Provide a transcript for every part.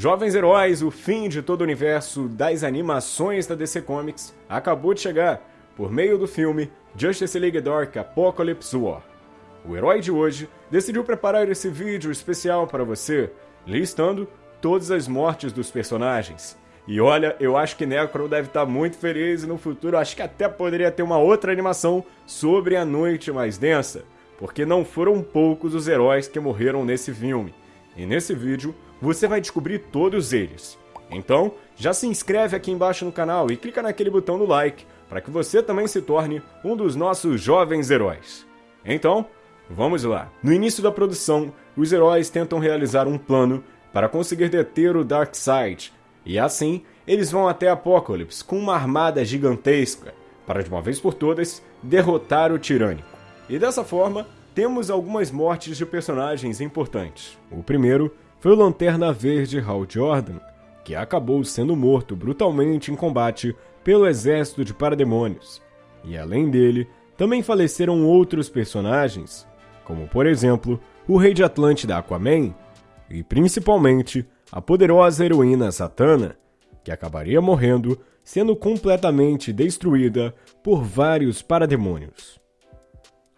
Jovens Heróis, o fim de todo o universo das animações da DC Comics, acabou de chegar por meio do filme Justice League Dark Apocalypse War. O herói de hoje decidiu preparar esse vídeo especial para você, listando todas as mortes dos personagens. E olha, eu acho que Necro deve estar muito feliz e no futuro acho que até poderia ter uma outra animação sobre a Noite Mais Densa, porque não foram poucos os heróis que morreram nesse filme. E nesse vídeo você vai descobrir todos eles. Então, já se inscreve aqui embaixo no canal e clica naquele botão no like para que você também se torne um dos nossos jovens heróis. Então, vamos lá. No início da produção, os heróis tentam realizar um plano para conseguir deter o Darkseid, e assim eles vão até Apokolips com uma armada gigantesca para de uma vez por todas derrotar o Tirânico. E dessa forma, temos algumas mortes de personagens importantes. O primeiro foi o Lanterna Verde Hal Jordan, que acabou sendo morto brutalmente em combate pelo exército de parademônios. E além dele, também faleceram outros personagens, como por exemplo o Rei de Atlântida Aquaman e principalmente a poderosa heroína Satana, que acabaria morrendo sendo completamente destruída por vários parademônios.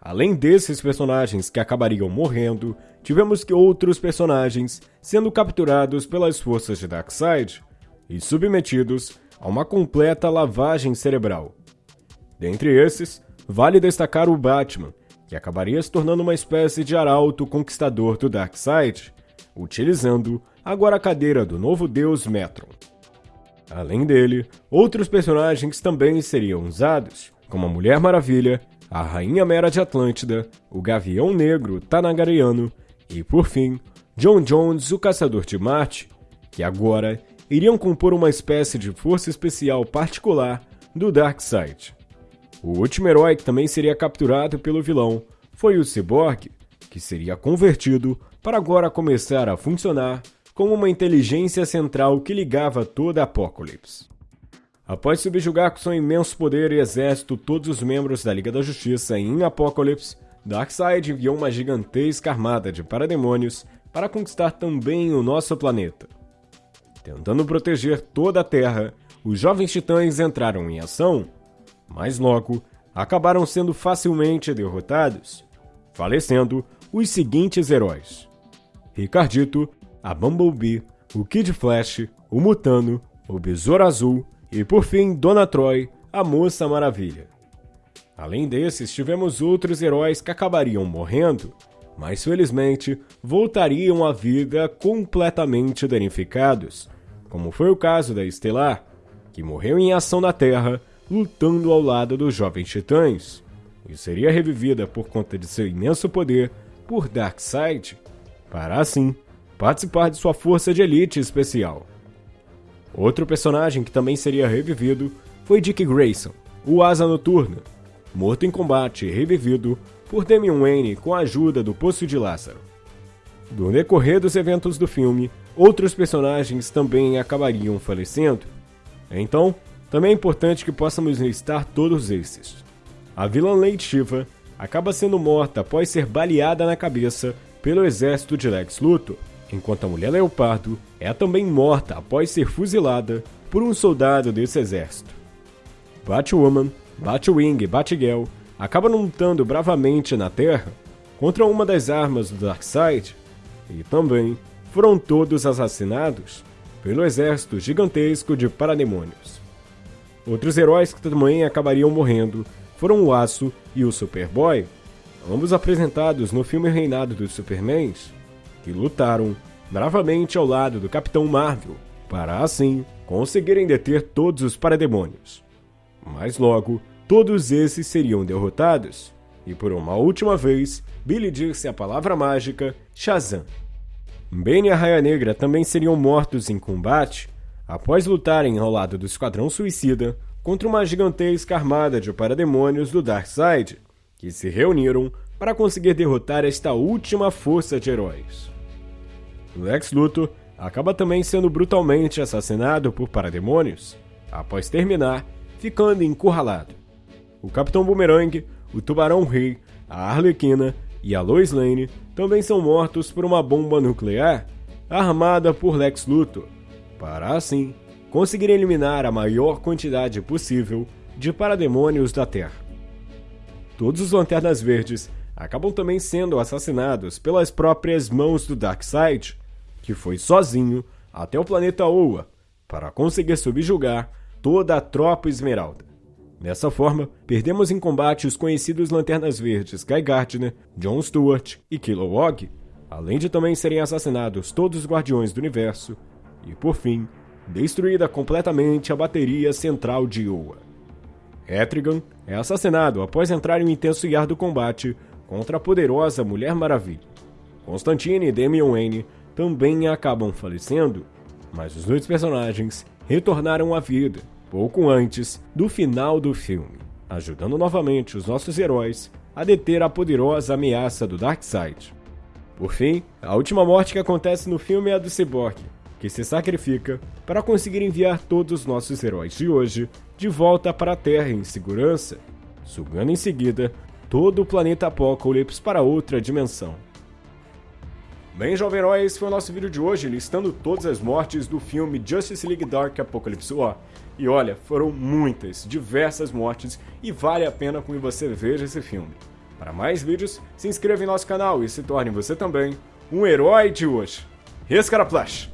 Além desses personagens que acabariam morrendo, tivemos que outros personagens sendo capturados pelas forças de Darkseid e submetidos a uma completa lavagem cerebral. Dentre esses, vale destacar o Batman, que acabaria se tornando uma espécie de arauto conquistador do Darkseid, utilizando agora a cadeira do novo deus Metron. Além dele, outros personagens também seriam usados, como a Mulher Maravilha a Rainha Mera de Atlântida, o Gavião Negro Tanagariano e, por fim, John Jones, o Caçador de Marte, que agora iriam compor uma espécie de força especial particular do Darkseid. O último herói que também seria capturado pelo vilão foi o Cyborg, que seria convertido para agora começar a funcionar como uma inteligência central que ligava toda a Apocalipse. Após subjugar com seu imenso poder e exército todos os membros da Liga da Justiça em Apocalipse, Darkseid enviou uma gigantesca armada de parademônios para conquistar também o nosso planeta. Tentando proteger toda a Terra, os jovens titãs entraram em ação, mas logo acabaram sendo facilmente derrotados, falecendo os seguintes heróis: Ricardito, a Bumblebee, o Kid Flash, o Mutano, o Besouro Azul e por fim, Dona Troy, a Moça Maravilha. Além desses, tivemos outros heróis que acabariam morrendo, mas felizmente voltariam à vida completamente danificados, como foi o caso da Estelar, que morreu em ação na Terra lutando ao lado dos Jovens Titãs, e seria revivida por conta de seu imenso poder por Darkseid, para assim participar de sua força de elite especial. Outro personagem que também seria revivido foi Dick Grayson, o Asa Noturna, morto em combate e revivido por Damian Wayne com a ajuda do Poço de Lázaro. No decorrer dos eventos do filme, outros personagens também acabariam falecendo. Então, também é importante que possamos listar todos esses. A vilã Lady Shiva acaba sendo morta após ser baleada na cabeça pelo exército de Lex Luthor, enquanto a mulher leopardo é também morta após ser fuzilada por um soldado desse exército. Batwoman, Batwing e Batgirl acabam lutando bravamente na Terra contra uma das armas do Darkseid e também foram todos assassinados pelo exército gigantesco de parademônios. Outros heróis que também acabariam morrendo foram o Aço e o Superboy, ambos apresentados no filme Reinado dos Supermans, que lutaram bravamente ao lado do Capitão Marvel, para assim conseguirem deter todos os parademônios. Mas logo, todos esses seriam derrotados, e por uma última vez, Billy disse a palavra mágica Shazam. Ben e a Raia Negra também seriam mortos em combate após lutarem ao lado do Esquadrão Suicida contra uma gigantesca armada de parademônios do Darkseid, que se reuniram para conseguir derrotar esta última força de heróis. Lex Luthor acaba também sendo brutalmente assassinado por parademônios, após terminar ficando encurralado. O Capitão Boomerang, o Tubarão Rei, a Arlequina e a Lois Lane também são mortos por uma bomba nuclear, armada por Lex Luthor, para assim conseguir eliminar a maior quantidade possível de parademônios da Terra. Todos os Lanternas Verdes acabam também sendo assassinados pelas próprias mãos do Darkseid, que foi sozinho até o planeta Oa para conseguir subjugar toda a tropa Esmeralda. Dessa forma, perdemos em combate os conhecidos Lanternas Verdes Guy Gardner, Jon Stewart e Kilowog, além de também serem assassinados todos os Guardiões do Universo, e por fim, destruída completamente a bateria central de Oa. Etrigan é assassinado após entrar em um intenso e árduo combate contra a poderosa Mulher Maravilha. Constantine e Damian Wayne também acabam falecendo, mas os dois personagens retornaram à vida pouco antes do final do filme, ajudando novamente os nossos heróis a deter a poderosa ameaça do Darkseid. Por fim, a última morte que acontece no filme é a do Cyborg, que se sacrifica para conseguir enviar todos os nossos heróis de hoje de volta para a Terra em segurança, sugando em seguida todo o planeta Apocalipse para outra dimensão. Bem, jovem herói, esse foi o nosso vídeo de hoje, listando todas as mortes do filme Justice League Dark Apocalypse War. E olha, foram muitas, diversas mortes, e vale a pena que você veja esse filme. Para mais vídeos, se inscreva em nosso canal e se torne você também um herói de hoje. Rescaraplash!